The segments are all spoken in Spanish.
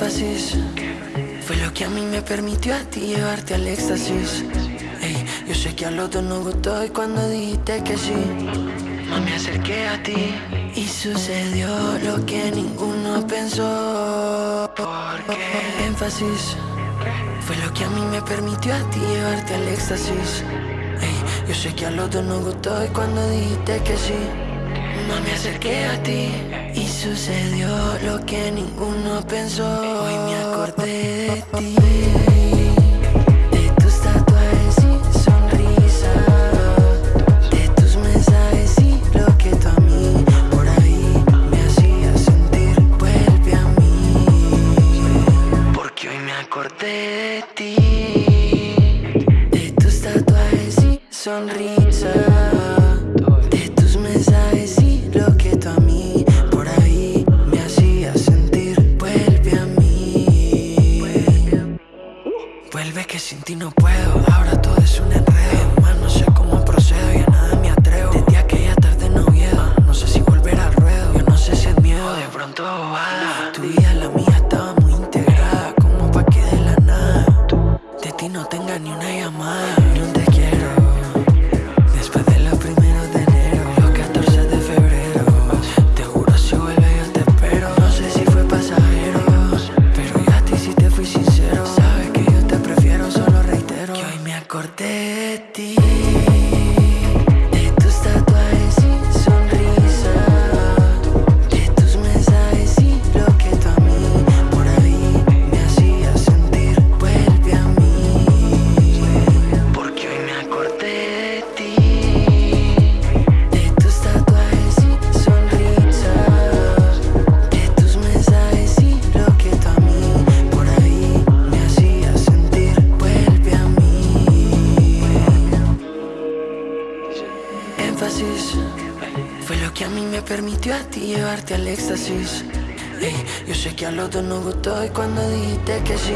Énfasis fue lo que a mí me permitió a ti llevarte al éxtasis. Ey, yo sé que a los dos nos gustó y cuando dijiste que sí, no me acerqué a ti y sucedió lo que ninguno pensó. Porque énfasis fue lo que a mí me permitió a ti llevarte al éxtasis. Ey, yo sé que a los dos nos gustó y cuando dijiste que sí, no me acerqué a ti y sucedió lo que ninguno pensó. Hoy me acordé de ti. De tus tatuajes y sonrisa. De tus sin ti no puedo. Ahora todo es un enredo. De ti. Fue lo que a mí me permitió a ti llevarte al éxtasis. Ey, yo sé que a los dos nos gustó y cuando dijiste que sí,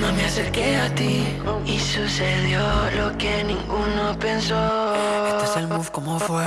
no me acerqué a ti y sucedió lo que ninguno pensó. Este es el move, ¿cómo fue?